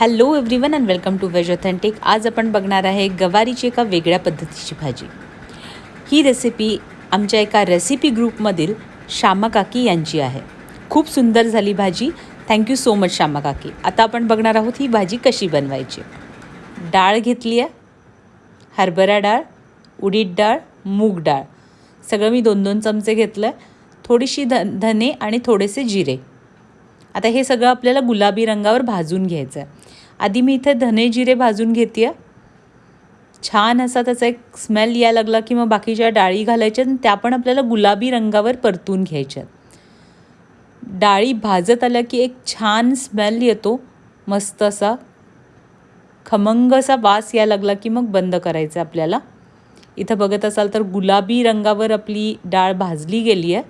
Hello everyone and welcome to veg authentic आज आपण बघणार आहे गवारीची एका वेगळ्या पद्धतीची भाजी. ही रेसिपी आमच्या एका रेसिपी ग्रुपमधील श्यामा काकी यांची आहे. खूप सुंदर झाली भाजी. थँक्यू सो मच श्यामा काकी. आता आपण बघणार आहोत ही भाजी कशी बनवायची. डाळ घेतली आहे. हरभरा डाळ उडीद डाळ मूग डाळ. सगळं मी दोन दोन चमचे घेतलं. आहे थोडीशी ध धने आणि थोडेसे जिरे. आता हे सगळं आपल्याला गुलाबी रंगावर भाजून घ्यायचं आहे आधी मी इथे धने जिरे भाजून घेते आहे छान असा त्याचा एक स्मेल यायला लागला की मग बाकीच्या डाळी घालायच्या आणि त्या पण आपल्याला गुलाबी रंगावर परतून घ्यायच्या डाळी भाजत आल्या की एक छान स्मेल येतो. मस्त असा खमंग असा वास यायला लागला की मग बंद करायचं आपल्याला. इथं बघत असाल तर गुलाबी रंगावर आपली डाळ भाजली गेली आहे.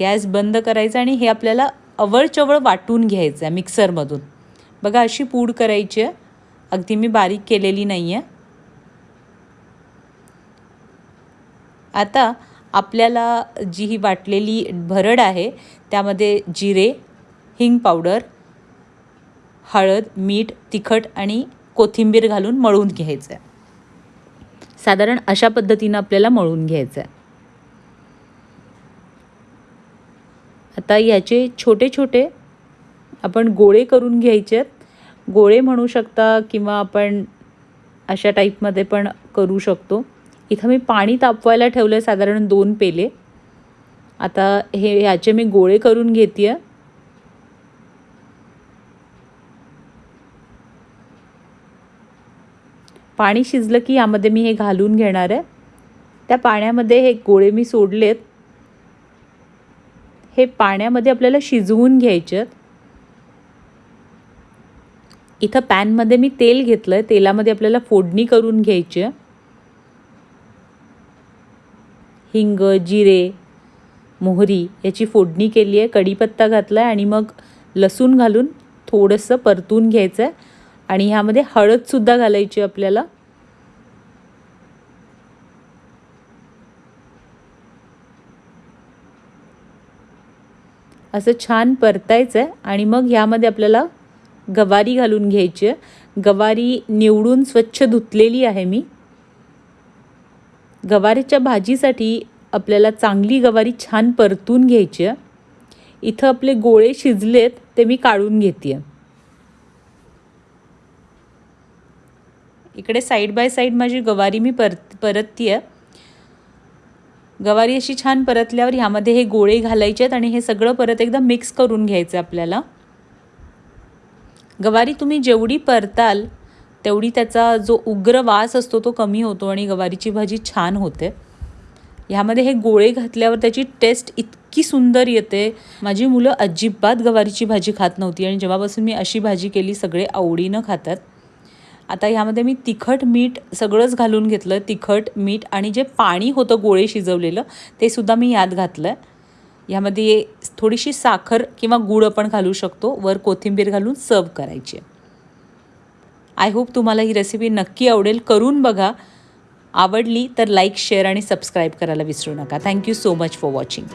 गॅस बंद करायचा आणि हे आपल्याला अवळचवळ वाटून घ्यायचं आहे मिक्सरमधून. बघा अशी पूड करायची. आहे अगदी मी बारीक केलेली नाही आहे आता आपल्याला जी ही वाटलेली भरड आहे त्यामध्ये जिरे हिंग पावडर हळद मीठ तिखट आणि कोथिंबीर घालून मळून घ्यायचं आहे साधारण अशा पद्धतीनं आपल्याला मळून घ्यायचं आहे आता याचे छोटे छोटे आपण गोळे करून घ्यायचे आहेत गोळे म्हणू शकता किंवा आपण अशा टाईपमध्ये पण करू शकतो. इथं मी पाणी तापवायला ठेवलं आहे साधारण दोन पेले. आता हे ह्याचे मी गोळे करून घेते आहे पाणी शिजलं की यामध्ये मी हे घालून घेणार आहे. त्या पाण्यामध्ये हे गोळे मी सोडलेत. हे पाण्यामध्ये आपल्याला शिजवून घ्यायचे आहेत इथं पॅनमध्ये मी तेल घेतलं आहे तेलामध्ये आपल्याला फोडणी करून घ्यायची. हिंग जिरे मोहरी याची फोडणी केली आहे. कढीपत्ता घातला आहे आणि मग लसूण घालून थोडंसं परतून घ्यायचं आहे आणि ह्यामध्ये हळदसुद्धा घालायची आपल्याला. असं छान परतायचं आहे आणि मग ह्यामध्ये आपल्याला गवारी घालून घ्यायची. आहे गवारी निवडून स्वच्छ धुतलेली आहे मी. गवारीच्या भाजीसाठी आपल्याला चांगली गवारी छान परतून घ्यायची. आहे इथं आपले गोळे शिजलेत ते मी काढून घेते. आहे इकडे साईड बाय साईड माझी गवारी मी परत परतती आहे गवारी अशी छान परतल्यावर ह्यामध्ये हे गोळे घालायचे आहेत आणि हे सगळं परत एकदा मिक्स करून घ्यायचं आपल्याला. गवारी तुम्ही जेवढी परताल तेवढी त्याचा जो उग्र वास असतो तो कमी होतो आणि गवारीची भाजी छान होते. ह्यामध्ये हे गोळे घातल्यावर त्याची टेस्ट इतकी सुंदर येते. माझी मुलं अजिबात गवारीची भाजी खात नव्हती आणि जेव्हापासून मी अशी भाजी केली सगळे आवडीनं खातात. आता ह्यामध्ये मी तिखट मीठ सगळंच घालून घेतलं. तिखट मीठ आणि जे पाणी होतं गोळे शिजवलेलं ते सुद्धा मी यात घातलं आहे ह्यामध्ये थोडीशी साखर किंवा गूळ आपण घालू शकतो. वर कोथिंबीर घालून सर्व करायची. आय होप तुम्हाला ही रेसिपी नक्की आवडेल. करून बघा. आवडली तर लाईक शेअर आणि सबस्क्राईब करायला विसरू नका. Thank you so much for watching